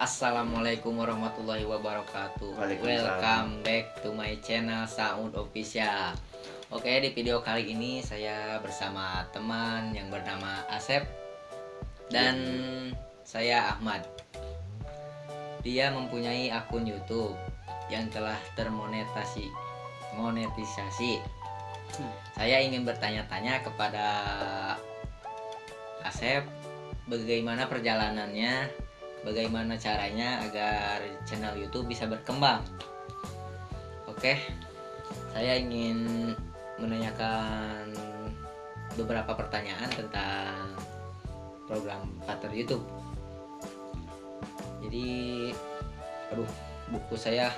Assalamualaikum warahmatullahi wabarakatuh. Welcome back to my channel Sound Official. Oke di video kali ini saya bersama teman yang bernama Asep Dan saya Ahmad. Dia mempunyai akun Youtube yang telah termonetasi Monetisasi. Hmm. Saya ingin bertanya-tanya kepada Asep bagaimana perjalanannya, bagaimana caranya agar channel YouTube bisa berkembang. Oke, saya ingin menanyakan beberapa pertanyaan tentang program partner YouTube. Jadi, aduh, buku saya.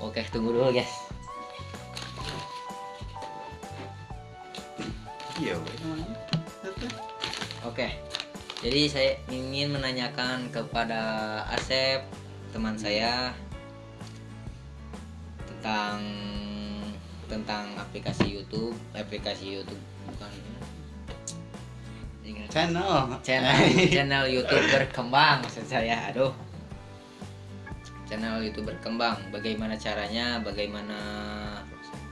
Oke, tunggu dulu, guys. Iya, Oke jadi saya ingin menanyakan kepada Asep teman saya tentang tentang aplikasi YouTube. Aplikasi YouTube bukan channel. Channel channel YouTube berkembang maksud saya. Aduh. Channel YouTube berkembang. Bagaimana caranya? Bagaimana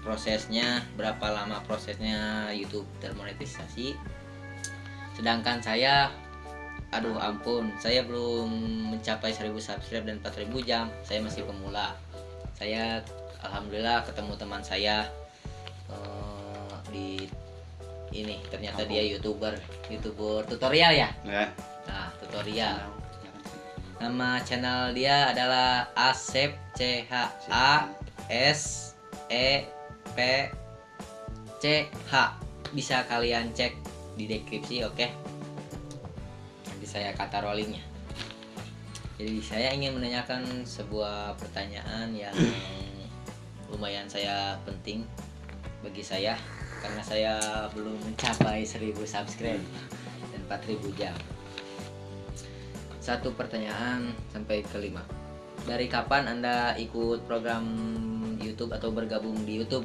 prosesnya? Berapa lama prosesnya YouTube termonetisasi? Sedangkan saya aduh ampun. Saya belum mencapai 1000 subscribe dan 4000 jam. Saya masih pemula. Saya alhamdulillah ketemu teman saya uh, di ini. Ternyata dia youtuber. Youtuber tutorial ya, ya. nah tutorial. Nama channel dia adalah Asep C H A S E P C H. Bisa kalian cek di deskripsi oke? okay? Saya kata rollingnya. Jadi saya ingin menanyakan sebuah pertanyaan yang lumayan saya penting bagi saya karena saya belum mencapai 1000 subscribe dan 4000 jam. Satu pertanyaan sampai kelima dari kapan anda ikut program YouTube atau bergabung di YouTube?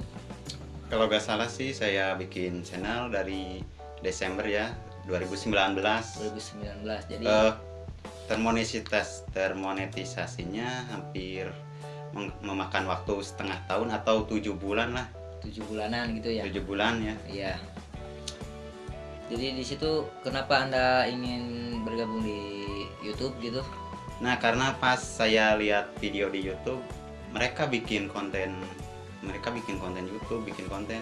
Kalau gak salah sih saya bikin channel dari Desember ya 2019 2019 jadi uh, termonetisasinya hampir memakan waktu setengah tahun atau tujuh bulan lah. Tujuh bulanan gitu ya? Tujuh bulan ya. Iya. Jadi di situ kenapa anda ingin bergabung di YouTube gitu? Nah karena pas saya lihat video di YouTube mereka bikin konten mereka bikin konten YouTube bikin konten.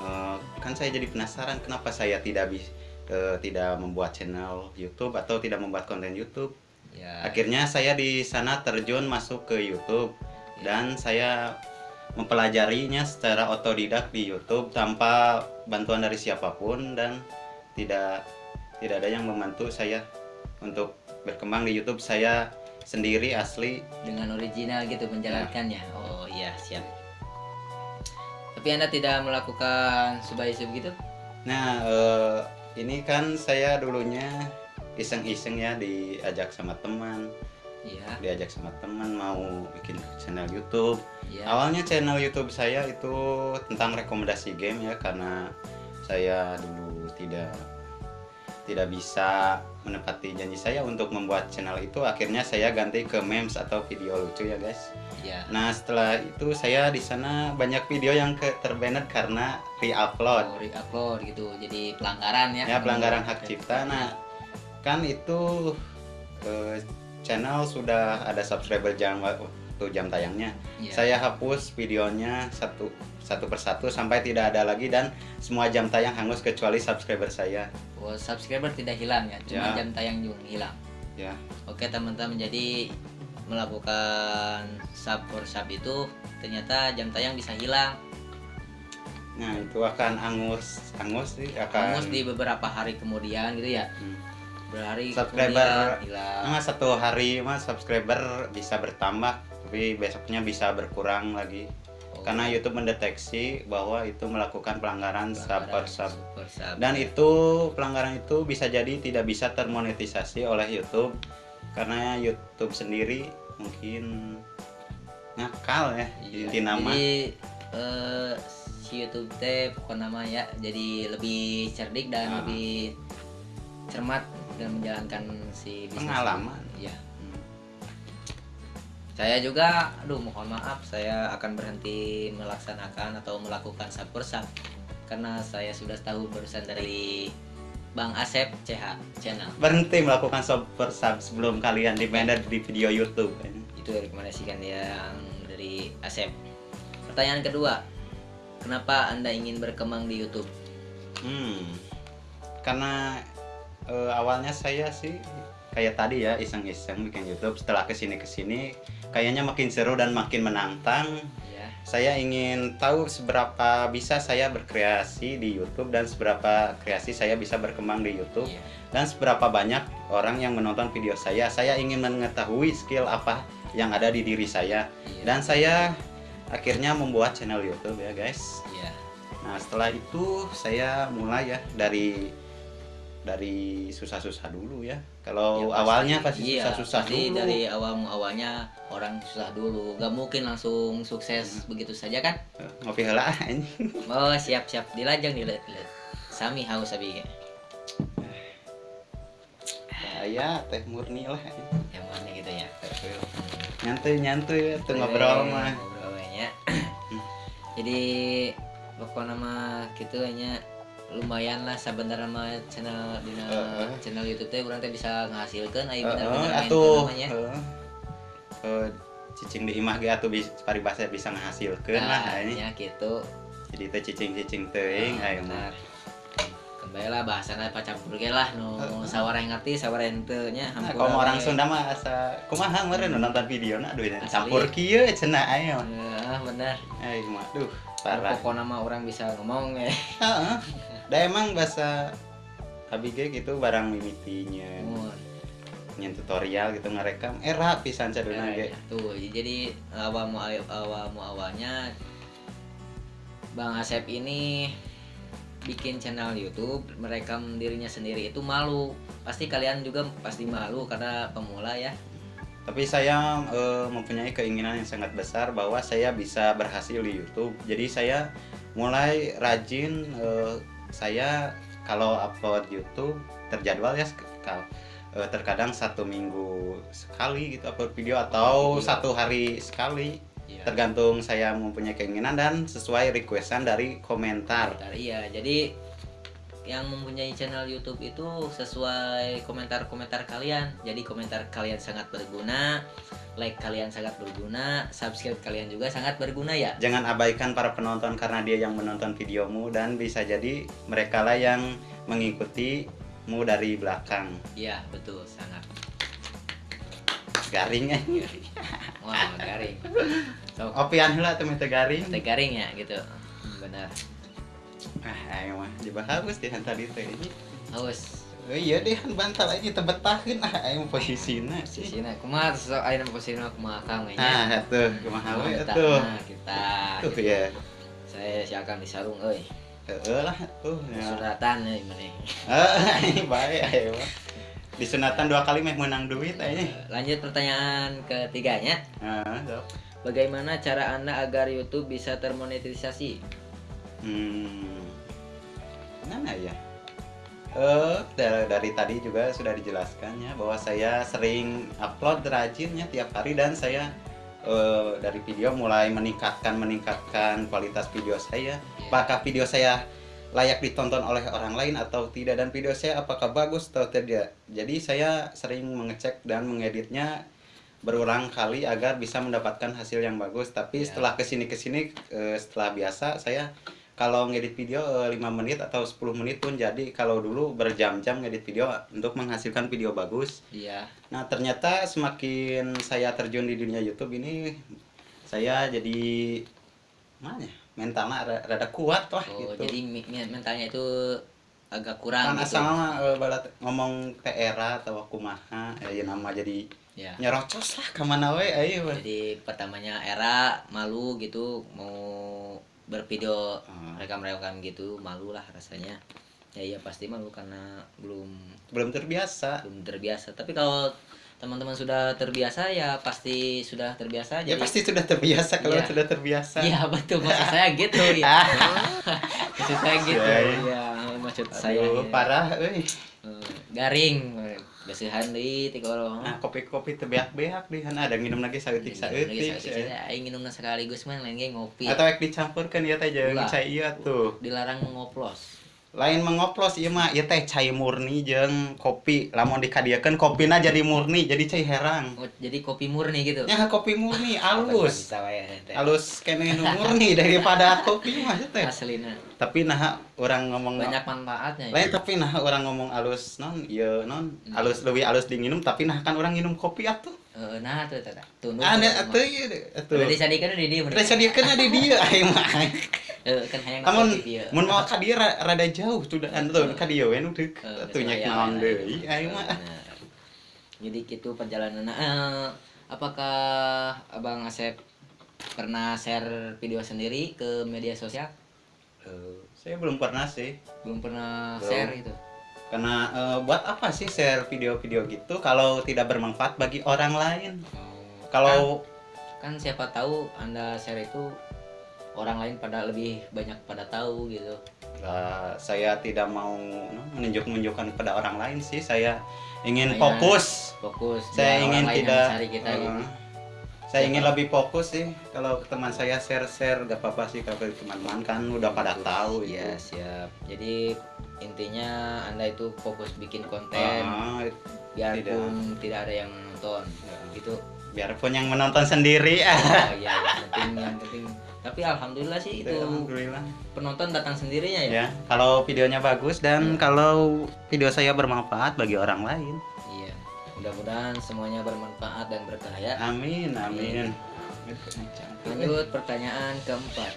Uh, kan saya jadi penasaran kenapa saya tidak bisa uh, tidak membuat channel YouTube atau tidak membuat konten YouTube. Ya. Akhirnya saya di sana terjun masuk ke YouTube ya. dan saya mempelajarinya secara otodidak di YouTube tanpa bantuan dari siapa pun dan tidak tidak ada yang membantu saya untuk berkembang di YouTube. Saya sendiri asli dengan original gitu menjalankannya. Ya. Oh iya, siap. Tapi Anda tidak melakukan subay-sub gitu? Nah, uh, ini kan saya dulunya iseng-iseng ya diajak sama teman Iya. diajak sama teman mau bikin channel YouTube. Iya. Awalnya channel YouTube saya itu tentang rekomendasi game ya karena saya dulu tidak tidak bisa menepati janji saya untuk membuat channel itu akhirnya saya ganti ke memes atau video lucu ya guys. Iya. Nah setelah itu saya di sana banyak video yang ke terbanet karena re-upload. Oh, re-upload gitu jadi pelanggaran ya. Ya pelanggaran hak cipta. Nah kan itu eh, channel sudah ada subscriber jam waktu jam tayangnya. Yeah. Saya hapus videonya satu satu persatu sampai tidak ada lagi dan semua jam tayang hangus kecuali subscriber saya. Oh, subscriber tidak hilang ya, cuma yeah. jam tayang juga hilang. Ya. Oke teman-teman, jadi melakukan sub for sub itu ternyata jam tayang bisa hilang. Nah itu akan angus, angus sih akan. Angus di beberapa hari kemudian gitu ya. Hmm berhari subscriber hilang nah, satu hari mas subscriber bisa bertambah tapi besoknya bisa berkurang lagi. Karena YouTube mendeteksi bahwa itu melakukan pelanggaran, pelanggaran sub per sub dan itu pelanggaran itu bisa jadi tidak bisa termonetisasi oleh YouTube karena YouTube sendiri mungkin ngakal ya iya. inti nama jadi uh, si YouTube teh pokok nama ya jadi lebih cerdik dan nah. lebih cermat dan menjalankan si bisnis pengalaman. Saya juga aduh mohon maaf saya akan berhenti melaksanakan atau melakukan sub per sub karena saya sudah tahu barusan dari Bang Asep CH channel. Berhenti melakukan super sub sebelum kalian di di video YouTube. Itu rekomendasikan yang dari Asep. Pertanyaan kedua kenapa anda ingin berkembang di YouTube? Hmm karena uh, awalnya saya sih kayak tadi ya iseng-iseng bikin YouTube. Setelah ke sini ke sini kayaknya makin seru dan makin menantang ya. saya ingin tahu seberapa bisa saya berkreasi di YouTube dan seberapa kreasi saya bisa berkembang di YouTube ya. dan seberapa banyak orang yang menonton video saya saya ingin mengetahui skill apa yang ada di diri saya ya. dan saya akhirnya membuat channel YouTube ya guys ya. nah setelah itu saya mulai ya dari dari susah-susah dulu ya. Kalau Ya, awalnya pasti iya, susah-susah pasti dulu. dari awal awalnya orang susah dulu. Gak mungkin langsung sukses begitu saja kan? Eh, Ngopi heula ini. oh siap siap dilajang dilihat dilihat sami haus abi Ya, teh murni lah. yang mana gitu ya? Nyantuy-nyantuy ya, tuh ngobrol mah. ngobrolnya jadi pokoknya mah gitu hanya lumayan lah sebentar sama channel di Heeh. channel YouTube teh urang teh bisa ngahasilkan aya Heeh, bener-bener main atuh. namanya heeh. Eh, cicing di imah ge atuh bisa paribasa bisa ngahasilkeun lah ini. ya gitu Jadi teh cicing-cicing teuing Nah, aya mah. benar. kembali lah bahasana pacampur ge lah nu sawara yang ngerti sawara yang teu nya Nah, kalau orang we. Sunda mah asa kumaha meureun nonton video na aduh campur kieu cenah aya mah. Eh, bener Ai mah duh parah. pokoknya mah orang bisa ngomong ya Heeh. Da emang bahasa ABG gitu barang mimitinya. Nyen tutorial gitu ngerekam. Era pisan caduna Nah, ge. tuh jadi awal mu awal mu awalnya Bang Asep ini bikin channel YouTube merekam dirinya sendiri. Itu malu. Pasti kalian juga pasti malu karena pemula ya. Tapi saya eh, mempunyai keinginan yang sangat besar bahwa saya bisa berhasil di YouTube. Jadi saya mulai rajin eh, saya kalau upload YouTube terjadwal ya eh, terkadang satu minggu sekali gitu upload video atau Video. satu hari sekali Iya. tergantung saya mempunyai keinginan dan sesuai requestan dari komentar. Komentar, iya jadi yang mempunyai channel YouTube itu sesuai komentar-komentar kalian jadi komentar kalian sangat berguna like kalian sangat berguna subscribe kalian juga sangat berguna ya Jangan abaikan para penonton karena dia yang menonton videomu dan bisa jadi mereka lah yang mengikutimu dari belakang. iya betul sangat Garing eh. wah garing so Opian teh garing. teh garing ya gitu Hmm, benar Ah, ayo mah coba harus di tadi teh. haus Oh iya deh bantal aja tebetakeun ah ayo posisina sih. sisina kumaha so ayeuna posisi kumaha kang we nya Nah, atuh kumaha we Kita- atuh. nah, kita Tuh ya. saya si akan disarung euy Heeh lah tuh. Ya. suratan euy maneh Ah, ini baik ayo mah. Disunatan dua kali meh menang duit aja. lanjut pertanyaan ketiganya Ah. Bagaimana cara Anda agar YouTube bisa termonetisasi? Hmm. Mana ya? Eh, dari, dari tadi juga sudah dijelaskan ya bahwa saya sering upload rajinnya tiap hari dan saya eh, dari video mulai meningkatkan meningkatkan kualitas video saya. Apakah video saya layak ditonton oleh orang lain atau tidak dan video saya apakah bagus atau tidak. Jadi saya sering mengecek dan mengeditnya berulang kali agar bisa mendapatkan hasil yang bagus. Tapi Ya. setelah ke sini ke sini eh, setelah biasa saya kalau ngedit video eh, 5 menit atau 10 menit pun jadi kalau dulu berjam-jam ngedit video untuk menghasilkan video bagus. Iya. Nah ternyata semakin saya terjun di dunia YouTube ini saya jadi mana ya, mentalnya rada, kuat lah Oh, gitu. jadi mentalnya itu agak kurang kan gitu. asal mah eh, balat ngomong TRA atau kumaha ya nama jadi Ya. nyerocos lah ke mana we ayo. Jadi pertamanya era malu gitu mau bervideo Hmm. rekam-rekam gitu malu lah rasanya. Ya iya pasti malu karena belum belum terbiasa belum terbiasa. Tapi kalau teman-teman sudah terbiasa ya pasti sudah terbiasa ya jadi pasti sudah terbiasa kalau Iya. sudah terbiasa Iya betul maksud saya gitu ya. maksud saya gitu Iya. ya maksud saya Aduh, ya. parah euy Eh, garing Gasihan deui ti korong. nah kopi-kopi teu beak-beak di sana ada nginum lagi saeutik saeutik Aing nginumna sekaligus mah lain ngopi. atau ek dicampurkan ya teh jeung cai iya tuh Dilarang ngoplos. Lain mengoplos ieu mah ieu teh cai murni jeung kopi lamun dikadieukeun kopina jadi murni jadi cai herang Oh, jadi kopi murni gitu. nya kopi murni alus teh. alus kene murni daripada kopi mah teh Aslina tapi nah orang ngomong banyak manfaatnya. ya. lain tapi nah orang ngomong alus non iya non alus lebih alus diminum tapi nah kan orang minum kopi atuh nah tuh tuh. Tuh. ada atuh ieu atuh Udah disadikeun di dieu. Rasa dia di dia aing mah Eh, kan hayang Amun kopi dia. mun mau ka dia ra- rada jauh tuh dan tuh ka dia we nu deuk Eh, atuh nya naon deui mah. Jadi gitu perjalanan. Eh, apakah Abang Asep pernah share video sendiri ke media sosial? Eh, saya belum pernah sih Belum pernah Belum. share gitu. Karena eh, buat apa sih share video-video gitu kalau tidak bermanfaat bagi orang lain? Kalau kan siapa tahu Anda share itu orang lain pada lebih banyak pada tahu gitu. eh, saya tidak mau no, menunjuk-nunjukkan kepada orang lain sih. Saya ingin Saya- fokus. Fokus saya ingin tidak cari kita eh, gitu. saya ingin lebih fokus sih. Kalau teman saya share-share gak apa-apa sih. Kalau teman-teman kan udah pada tahu Iya, siap. Jadi intinya Anda itu fokus bikin konten Ah, biarpun tidak. ada yang nonton. Ya. Gitu. biarpun yang menonton sendiri Oh iya, yang penting yang penting. Tapi alhamdulillah sih itu Alhamdulillah. penonton datang sendirinya ya. ya kalau videonya bagus dan kalau video saya bermanfaat bagi orang lain Iya. Mudah-mudahan semuanya bermanfaat dan berkah ya. amin amin Lanjut pertanyaan keempat.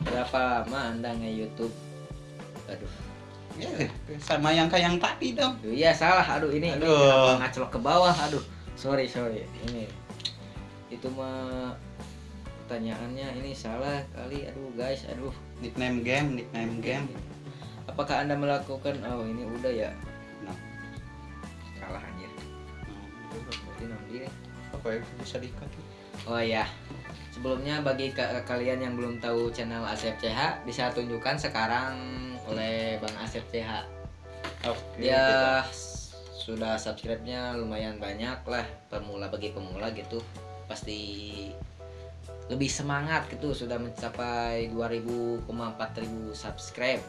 Berapa lama Anda nge-YouTube? Aduh. Ya, sama yang kayak yang tadi dong iya salah. Aduh ini, ini Aduh. kenapa ngaclok ke bawah? Aduh. Sorry, sorry. Ini itu mah pertanyaannya ini salah kali. Aduh, guys. Aduh. nickname game nickname game Apakah Anda melakukan Oh, ini udah ya. Nah. Salah anjir. Deh. apa ya bisa dikat Oh ya. Sebelumnya bagi ka- kalian yang belum tahu channel Asep CH bisa tunjukkan sekarang oleh Bang Asep CH. oke Dia sudah subscribe-nya lumayan banyak lah pemula bagi pemula gitu. Pasti lebih semangat gitu sudah mencapai 2000,4 ribu subscribe.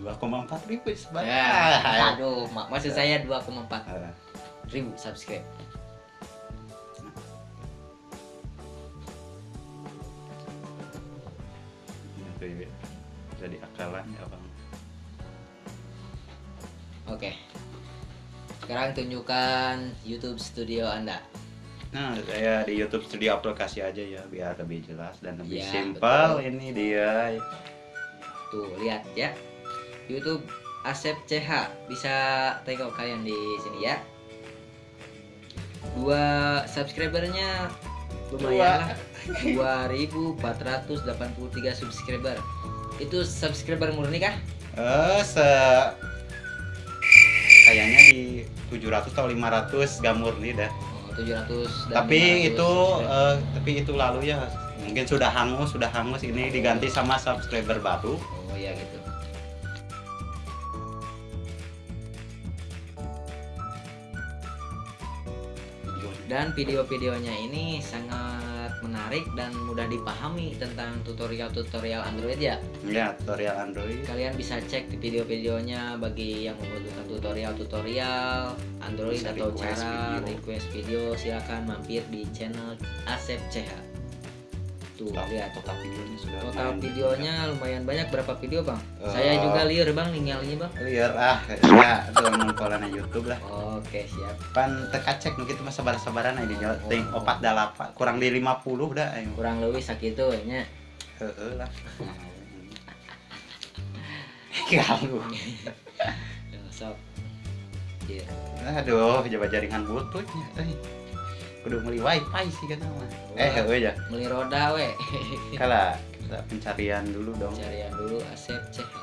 2,4 ribu sebanyak Ya, aduh, mak maksud saya 2,4 Ah, ribu subscribe. Itu ya jadi akalan ya bang Oke. Sekarang tunjukkan YouTube studio Anda. Nah, saya di YouTube Studio aplikasi aja ya biar lebih jelas dan lebih Ya, simpel. Ini dia. Tuh, lihat ya. YouTube Asep CH bisa tengok kalian di sini ya. Dua subscribernya lumayan lah. 2483 subscriber. Itu subscriber murni kah? Eh, se kayaknya di 700 atau 500 gak murni dah. Oh, 700 dan Tapi 500 itu eh, tapi itu lalu ya mungkin sudah hangus, sudah hangus ini diganti sama subscriber baru. Oh iya gitu. Dan video-videonya ini sangat menarik dan mudah dipahami tentang tutorial-tutorial Android ya. Ya, tutorial Android. Kalian bisa cek di video-videonya bagi yang membutuhkan tutorial-tutorial Android Bisa atau request cara video. request video silakan mampir di channel Asep CH. Tuh, Total, lihat total videonya sudah total lumayan videonya lumayan banyak berapa video bang? Eh, Saya juga liar bang ninggalnya bang. liar ah ya tuh nongkolan YouTube lah Oke siap. pan teka cek nu kitu mah sabar-sabaran aja Oh, oh, ting opat dalapan kurang di 50 dah ayo Kurang lebih sakitu nya. heeh lah ganggu Sok. Iya. aduh coba jaringan bluetoothnya euy kudu meuli wifi sih kan mah eh heueuh ya Beli roda we. kala kita pencarian dulu dong Carian dulu Asep CH.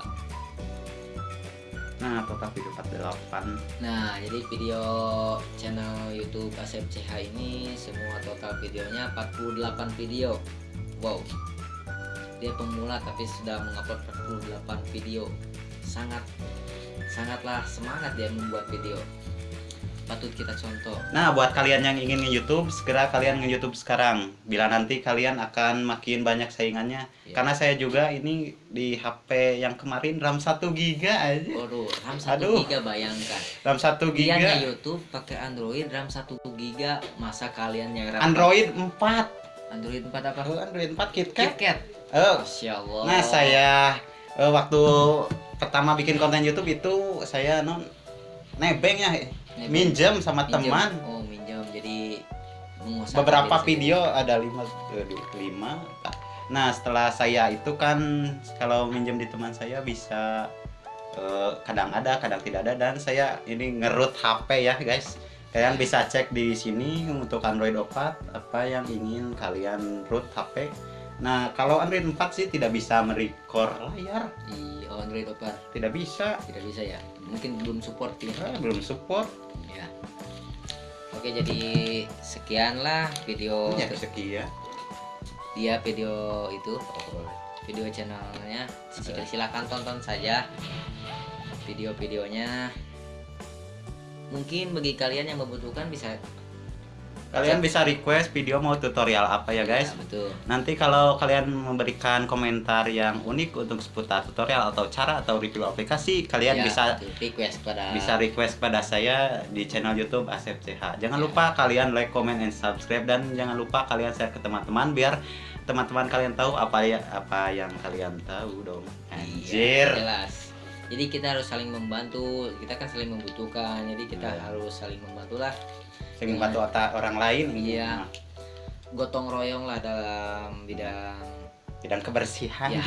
nah total video 48 Nah, jadi video channel YouTube Asep CH ini semua total videonya 48 video. Wow. Dia pemula tapi sudah mengupload 48 video. Sangat sangatlah semangat dia membuat video. Patut kita contoh Nah, buat kalian yang ingin nge-YouTube, segera kalian nge-YouTube sekarang. Bila nanti kalian akan makin banyak saingannya. Iya. Karena saya juga ini di HP yang kemarin RAM 1 GB aja. Waduh, RAM 1 Aduh. giga bayangkan. RAM 1 Dia GB. nge YouTube pakai Android RAM 1 giga, masa kalian yang RAM Android 4. Android 4 apa? Oh, Android 4 KitKat. KitKat. Oh. Masya Allah. Nah, saya eh, waktu pertama bikin konten YouTube itu saya non nebeng ya, Nebeng. minjem sama Minjem. teman. Oh, minjem. Jadi beberapa diri video ada lima eh, lima nah setelah saya itu kan kalau minjem di teman saya bisa eh, kadang ada kadang tidak ada dan saya ini ngerut HP ya guys kalian bisa cek di sini untuk Android 4 apa yang ingin kalian root HP nah kalau Android 4 sih tidak bisa merecord layar. Oh, Android Opar tidak bisa. Tidak bisa ya. Mungkin belum support ya. Eh, belum support. Ya. Oke, jadi sekianlah video ya sekian. Dia video itu. Video channelnya. Sil- silakan tonton saja video-videonya. Mungkin bagi kalian yang membutuhkan bisa kalian bisa request video mau tutorial apa ya guys Ya, betul Nanti kalau kalian memberikan komentar yang unik untuk seputar tutorial atau cara atau review aplikasi, kalian Ya, bisa betul. request pada bisa request pada saya di channel YouTube Asep CH. Jangan Ya. lupa kalian like, comment, and subscribe dan jangan lupa kalian share ke teman-teman biar teman-teman kalian tahu apa ya apa yang kalian tahu dong. Iya, Anjir. jelas jadi kita harus saling membantu kita kan saling membutuhkan jadi kita Ya. harus saling membantu lah Sering bantu otak orang lain Iya. Nah, gotong royong lah dalam bidang bidang kebersihan. ya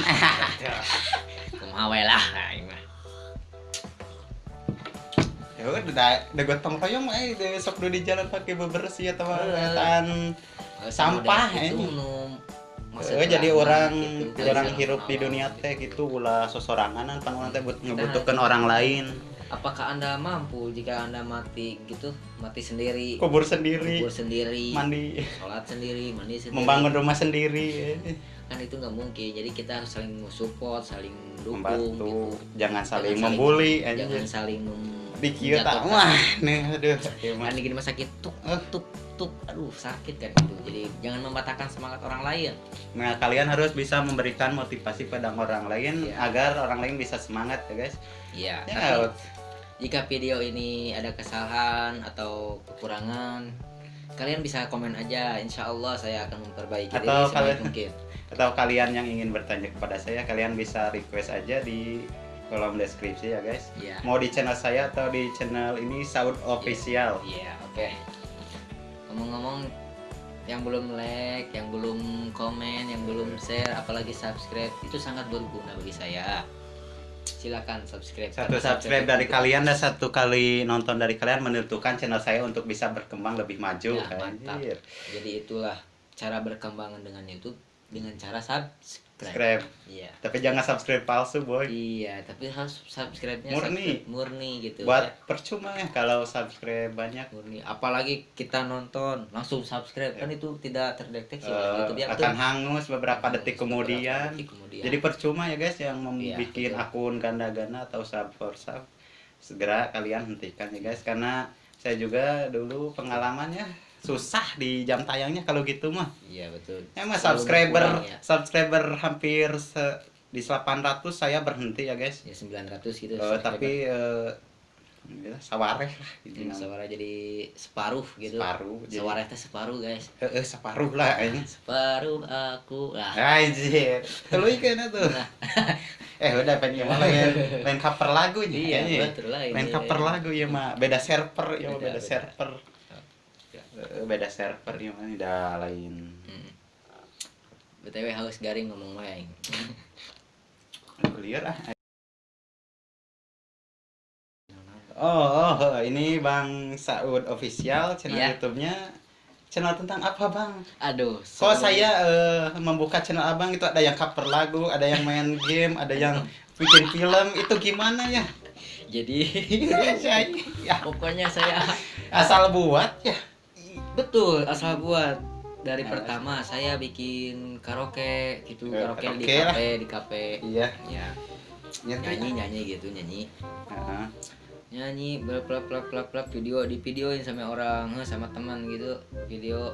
kumaha we lah ini mah. Ya udah, udah, gotong royong eh, sok dulu di jalan pakai bebersih atau Eh. tan Sampah, Model itu. Masa Eh, jadi orang gitu. orang hirup di dunia teh gitu ulah sosorangan pan orang teh ngebutuhkan orang lain. apakah anda mampu jika anda mati gitu mati sendiri. Kubur sendiri. Kubur sendiri. Mandi. Sholat sendiri mandi sendiri. Membangun rumah sendiri. Kan itu nggak mungkin. Jadi kita harus saling support saling dukung membantu. gitu. jangan saling Jangan membuli jangan saling mem- di kieu tak? menjatuhkan. wah nih aduh. Kan gini mah sakit tuk Eh. tuk tuk aduh sakit kan itu. Jadi jangan mematahkan semangat orang lain. Nah kalian harus bisa memberikan motivasi pada orang lain Iya. agar orang lain bisa semangat ya guys. Ya ya tapi jika video ini ada kesalahan atau kekurangan kalian bisa komen aja. Insya Allah saya akan memperbaiki Atau diri kalian- mungkin. atau kalian yang ingin bertanya kepada saya kalian bisa request aja di kolom deskripsi ya guys. Ya mau di channel saya atau di channel ini Saud Official. Iya, oke. Ngomong-ngomong, yang belum like, yang belum komen, yang belum share, apalagi subscribe, itu sangat berguna bagi saya. Silakan subscribe. satu Karena subscribe dari itu- kalian dan satu kali nonton dari kalian menentukan channel saya untuk bisa berkembang lebih maju Ya, mantap. Jadi itulah cara berkembangan dengan YouTube dengan cara subscribe. Subscribe Iya. tapi jangan subscribe palsu boy Iya, tapi harus subscribe-nya Murni. subscribe murni gitu. buat ya. percuma ya kalau subscribe banyak murni. Apalagi kita nonton langsung subscribe kan itu tidak terdeteksi eh, oleh YouTube ya. akan hangus beberapa detik Beberapa kemudian detik kemudian. jadi percuma ya guys yang Iya, membuat betul. akun ganda-ganda atau sub for sub segera kalian hentikan ya guys karena saya juga dulu pengalamannya susah di jam tayangnya kalau gitu mah Iya betul. emang Selalu subscriber ya. subscriber hampir se- di 800 saya berhenti ya guys Ya 900 gitu. Subscriber. tapi eh, ya, sawareh lah gitu. Hmm, Sawara jadi separuh gitu. separuh jadi Sawara teh separuh guys. eh, eh, separuh lah ini Separuh aku lah. Anjir, tuluy kayaknya tuh. Nah. eh udah pengen malah main, main cover lagu nih. Iya, kayaknya. betul lah ini. Main cover lagu ya mah. Beda server ya beda, beda. server. Eh, Beda server ya mah udah lain. Hmm. BTW haus garing ngomong. Aduh, liar ah. Oh, oh, oh, ini Bang Saud official channel Iya. YouTube-nya. Channel tentang apa, Bang? Aduh. Kok saya eh, membuka channel Abang itu ada yang cover lagu, ada yang main game, ada yang bikin film, itu gimana ya? jadi Saya ya, pokoknya saya asal buat ya. Betul asal buat. Dari Nah, pertama saya bikin karaoke gitu Eh, karaoke di karaoke lah. kafe di kafe. Iya, ya. Nyanyi. nyanyi nyanyi gitu nyanyi. Nyanyi blak blak blak blak video di videoin sama orang eh, sama teman gitu video.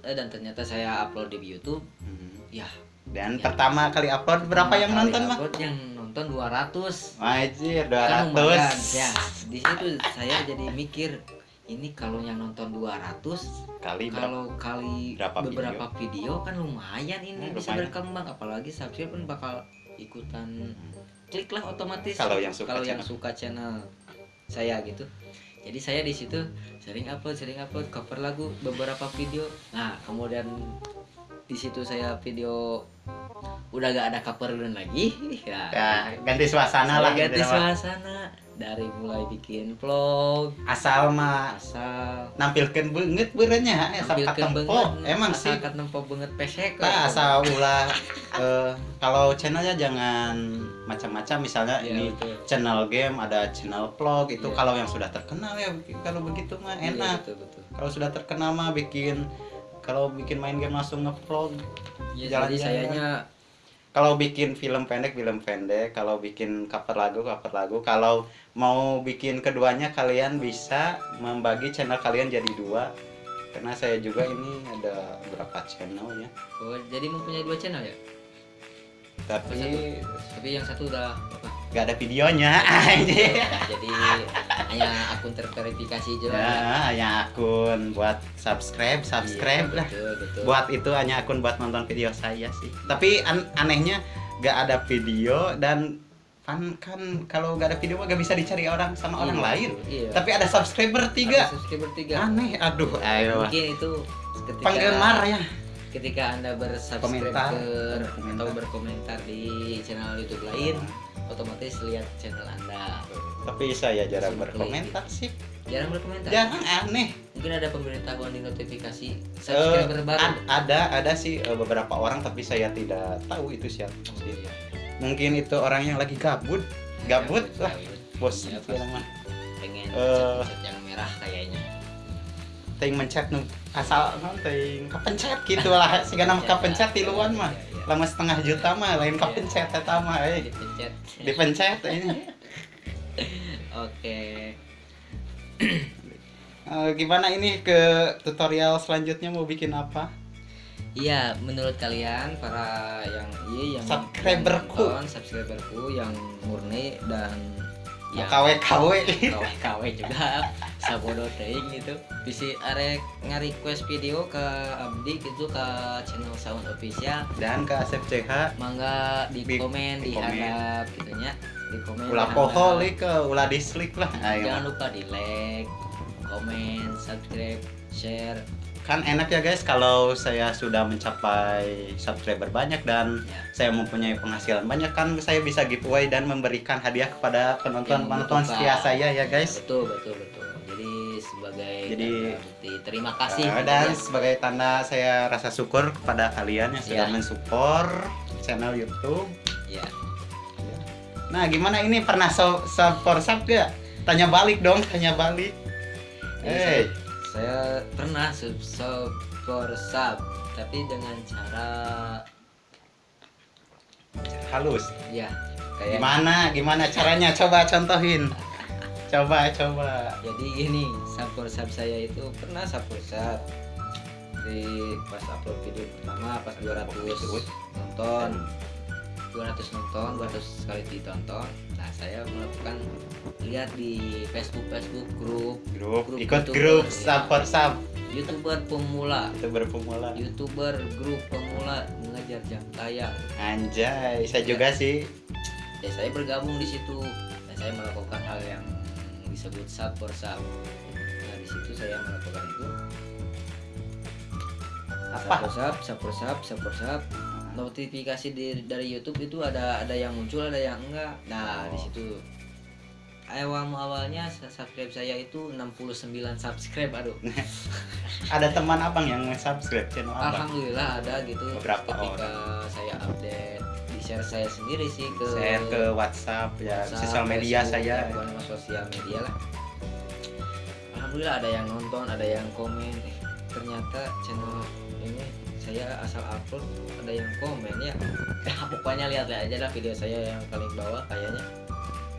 Eh, dan ternyata saya upload di YouTube. Hmm. ya. Dan pertama kali upload berapa yang nonton upload yang nonton 200 Wajir, kan lumayan 200 ya. Di situ saya jadi mikir ini kalau yang nonton 200 kali kalau kali Berapa beberapa video? kan lumayan ini Hmm, bisa lumayan. berkembang apalagi subscribe pun bakal ikutan klik lah otomatis Kalau yang suka kalau yang channel. suka channel saya gitu jadi saya di situ sering upload sering upload cover lagu beberapa video nah kemudian di situ saya video udah gak ada cover lagi ya, Ya, ganti suasana lah ganti gitu, Pak. suasana dari mulai bikin vlog Asal mah asal nampilkan banget berenya asal tampilkan katempo. Emang asal sih katempo banget pesek Nah, asal ulah eh, kalau channelnya jangan macam-macam misalnya Ya, ini betul. channel game ada channel vlog itu Iya. kalau yang sudah terkenal ya kalau begitu mah Iya, enak betul, betul. kalau sudah terkenal mah bikin kalau bikin main game langsung ngevlog Ya, Jalan-jalan. sayanya kalau bikin film pendek film pendek. Kalau bikin cover lagu cover lagu. Kalau mau bikin keduanya kalian bisa membagi channel kalian jadi dua. Karena saya juga ini ada berapa channel ya. Oh, jadi mempunyai dua channel ya? Tapi tapi yang satu udah nggak ada videonya anjir. jadi hanya akun terverifikasi aja lah ya. ya hanya akun buat subscribe subscribe Iya, lah betul, betul. buat itu hanya akun buat nonton video saya sih tapi an- anehnya nggak ada video dan kan kan kalau nggak ada video mah nggak bisa dicari orang sama Iya, orang lain iya. tapi ada subscriber tiga Ada subscriber tiga aneh aduh ayo mungkin itu ketika penggemar ya ketika anda bersubscribe Komentar, ke berkomentar. atau berkomentar di channel YouTube lain otomatis lihat channel anda. Tapi saya jarang berkomentar sih. Jarang berkomentar? Jarang aneh. Mungkin ada pemberitahuan di notifikasi Eh, subscriber baru. ad- ada ada sih eh, beberapa orang tapi saya tidak tahu itu siapa Oh, iya. mungkin itu orang yang lagi gabut. Gabut lah. bos Iya, itu mah. pengen Eh. chat yang merah kayaknya. Ting mencet nu asal ting kepencet gitu lah. Sehingga nama kepencet di luar mah. Iya, iya. Lama setengah juta mah lain Iya. kepencet eta mah eh. Dipencet. Dipencet ini oke. Eh, gimana ini ke tutorial selanjutnya mau bikin apa? Iya menurut kalian para yang iya yang Subscriberku. yang nonton, subscriberku yang murni dan yang KW KW KW juga. Sabodo teuing gitu. Bisa arek nge-request video ke Abdi gitu ke channel Sound Official. Dan ke Asep CH mangga di, Di- komen di di komen. handap gitu nya. Di komen ulah di poho handap. li ke ulah dislike lah. Jangan lupa di like komen subscribe share kan enak ya guys kalau saya sudah mencapai subscriber banyak dan Ya. saya mempunyai penghasilan banyak kan saya bisa giveaway dan memberikan hadiah kepada penonton Yang penonton membutuhkan. setia saya ya guys betul betul betul jadi sebagai Jadi- bukti terima kasih gitu dan ya. sebagai tanda saya rasa syukur kepada kalian yang sudah Ya. mensupport channel YouTube. ya Nah, gimana ini pernah so support sub gak? Tanya balik dong, tanya balik. Hey, saya, pernah sub sub for sub tapi dengan cara halus. ya kayak Gimana? Gimana caranya? Coba contohin. Coba, coba. jadi gini sub for sub saya itu pernah sub for sub di pas upload video pertama pas 200 nonton 200 nonton 200 sekali ditonton nah saya melakukan lihat di Facebook Facebook grup Grup, Grup ikut YouTuber, grup ya. support sub. youtuber pemula Itu berpemula. youtuber grup pemula mengejar jam tayang Anjay, saya juga sih. ya saya bergabung di situ dan saya melakukan hal yang disebut sub for sub nah di situ saya melakukan itu Apa? sub sub sub sub sub for sub notifikasi di, dari YouTube itu ada ada yang muncul ada yang enggak. Nah di Oh. situ. Awal awalnya subscribe saya itu 69 subscribe aduh. Ada teman abang yang subscribe channel abang. alhamdulillah ada gitu. Beberapa ketika saya update di share saya sendiri sih ke Share ke WhatsApp ya, WhatsApp, sosial media Facebook, saya. ya, sosial media lah. Alhamdulillah ada yang nonton ada yang komen. Eh, ternyata channel saya asal upload ada yang komen ya. Pokoknya lihat aja lah video saya yang paling bawah kayaknya.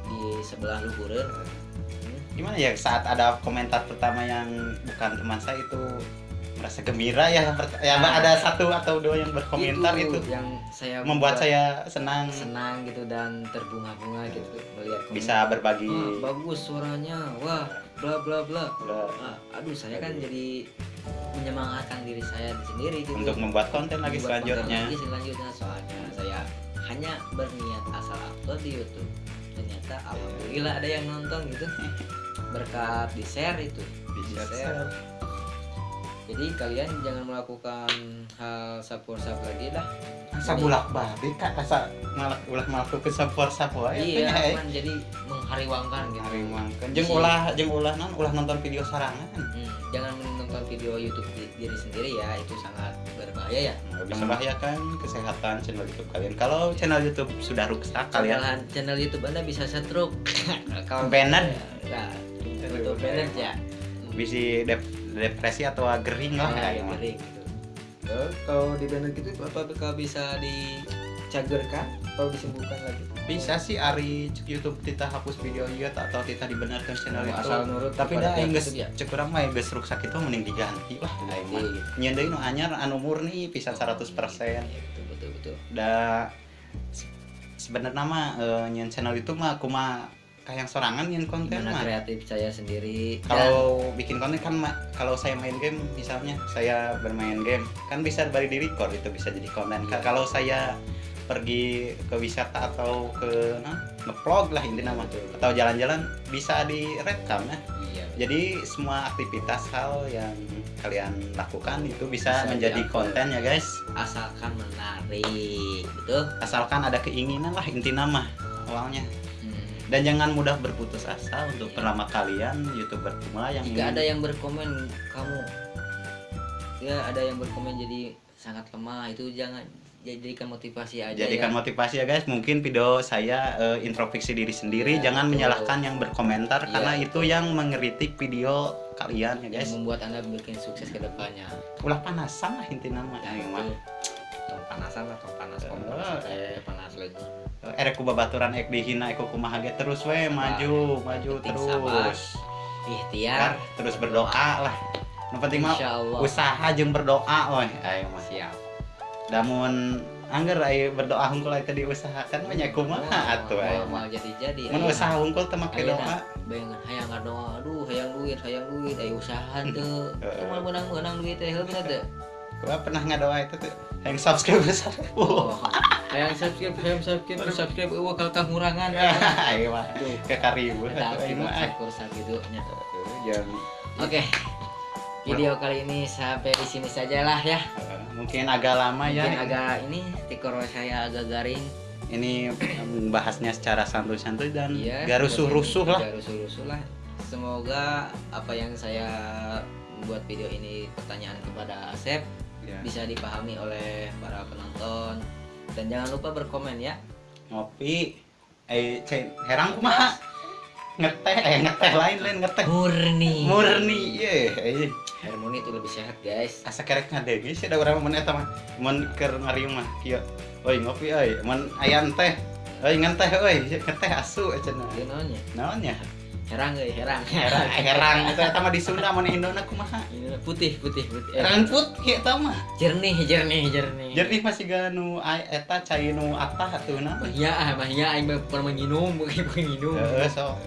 Di sebelah luhureun hmm, gimana ya saat ada komentar pertama yang bukan teman saya itu merasa gembira ya? Pert- ya Ah. ada satu atau dua yang berkomentar itu, yang saya membuat buat saya senang. senang gitu dan terbunga-bunga gitu melihat komentar. bisa berbagi. Wah, bagus suaranya. Wah bla bla bla. Bla. Ah, aduh saya kan jadi menyemangatkan diri saya sendiri gitu. Untuk membuat konten lagi Buat konten selanjutnya. lagi selanjutnya soalnya saya hanya berniat asal upload di YouTube. Ternyata alhamdulillah ada yang nonton gitu. Berkat di share itu. Bisa share. Jadi kalian jangan melakukan hal sapor-sap lagi lah. Asa bulak balik kak? Asa malah ulah melakukan support support iya kan jadi menghariwangkan gitu. Jeng Isi. ulah jeng ulah non ulah nonton video sarangan. Hmm, jangan menonton video YouTube di- diri sendiri ya itu sangat berbahaya ya. Nggak bisa membahayakan kesehatan channel YouTube kalian. Kalau channel YouTube sudah rusak kalian channel YouTube anda bisa setruk kalau Banned. nah, untuk banned ya. Bisa dep- depresi atau gering lah Nah, ya, ya, gitu. Eh, kalau di gitu apakah bisa dicagerkan atau disembuhkan lagi? Bisa sih Ari YouTube kita hapus video iya atau kita dibenarkan channel itu. asal nurut tapi dah ya cek urang mah geus rusak itu mending diganti Iya. nyeun deui nu anyar anu murni pisan 100% Iya, betul betul betul. Da se- sebenarnya mah eh, nyeun channel itu mah aku mah kayak sorangan nyeun konten gimana mah kreatif saya sendiri? Kalau bikin konten kan kalau saya main game misalnya saya bermain game kan bisa bari di record itu bisa jadi konten. Iya. kalau saya pergi ke wisata atau ke nah, nge-vlog lah intinya mah atau jalan-jalan bisa direkam ya iya. Jadi semua aktivitas hal yang kalian lakukan itu bisa, Bisa menjadi konten ya guys. Asalkan menarik betul? Asalkan ada keinginan lah inti nama awalnya. Dan jangan mudah berputus asa untuk pertama kalian youtuber pemula yang jika ingin- ada yang berkomen kamu. Ya ada yang berkomen jadi sangat lemah itu jangan jadikan motivasi aja jadikan ya. motivasi ya guys. Mungkin video saya eh, introspeksi diri sendiri. Ya, jangan betul. menyalahkan yang berkomentar Ya, karena itu yang mengeritik video kalian ya yang guys. membuat anda bikin sukses ke depannya. Ulah panasan lah inti nama. Ya, ya, itu panasan lah tong panas Eh. eh panas lagi. Erek ku babaturan ek dihina ek kumaha ge terus we maju maju terus. Ikhtiar. Terus berdoa lah. Yang penting mah usaha jeung berdoa weh. Ayo mah siap. Damun angger aya berdoa hungkul aya tadi usahakan mah nya kumaha atuh aya mau mah jadi jadi mun usaha hungkul teh make doa. Bayangan hayang ngadoa aduh hayang duit hayang duit. Ayo usaha tuh Heeh. cuma menang menang duit teh bener teh gua pernah ngadoa itu tuh yang subscribe besar Oh, hayang subscribe, hayang subscribe, Aduh. subscribe, eueuh kalau kakurangan. ayo mah ke karibu kursa gitu nya. Oke. Video kali ini sampai di sini saja lah ya. Mungkin agak lama ya Mungkin agak ini tikor saya agak garing. ini membahasnya secara santuy-santuy dan Iya. gak rusuh-rusuh lah Gak rusuh-rusuh lah. Semoga apa yang saya buat video ini pertanyaan kepada Asep Ya. bisa dipahami oleh para penonton. Dan jangan lupa berkomen ya. ngopi. Eh herang kumaha? Ngeteh eh ngeteh lain lain ngeteh. Murni. murni ye eh Harmoni itu lebih sehat guys. asa kerek ngadege sih ada urang mun eta mah mun keur ngariung mah kieu euy ngopi euy mun ayan teh. Euy ngan teh euy ngeteh asu cenah. Dia namanya naonnya herang euy, herang. herang herang eta eta mah di Sunda mun Indona kumaha putih, putih, putih. Eh, herang putih eta mah jernih, jernih, jernih. jernih masih ganu eta cai nu atah atuhna Bahia, ah, bahia aing mah pernah menginum, bukan menginum. heeh so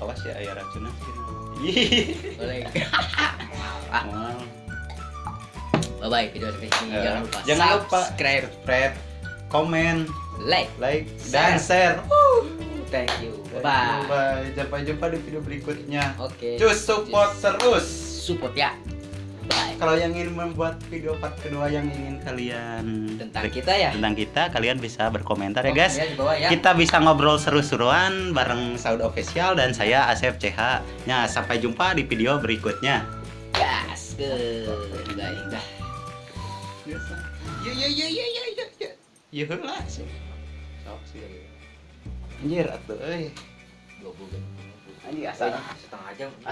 awas ya aya racunna. Boleh. Mal. Bye bye video sampai. Eh, Jangan lupa jangan lupa. subscribe, subscribe, komen, like. like, dan share. Thank you. Bye bye. Bye. Sampai jumpa di video berikutnya. Oke. Cus support terus. Support ya. Bye. Kalau yang ingin membuat video part kedua yang ingin kalian Tentang kita ya. tentang kita, kalian bisa berkomentar ya guys. Bawah ya. Kita bisa ngobrol seru-seruan bareng Saud Official dan saya Asep CH. Nah, sampai jumpa di video berikutnya. Gas. Good. Dah, dah. Ya ya ya ya ya ya ya. Ya lah sih. Sok sih. Anjir atuh euy. Dua bulan. Anjir asal Setengah jam.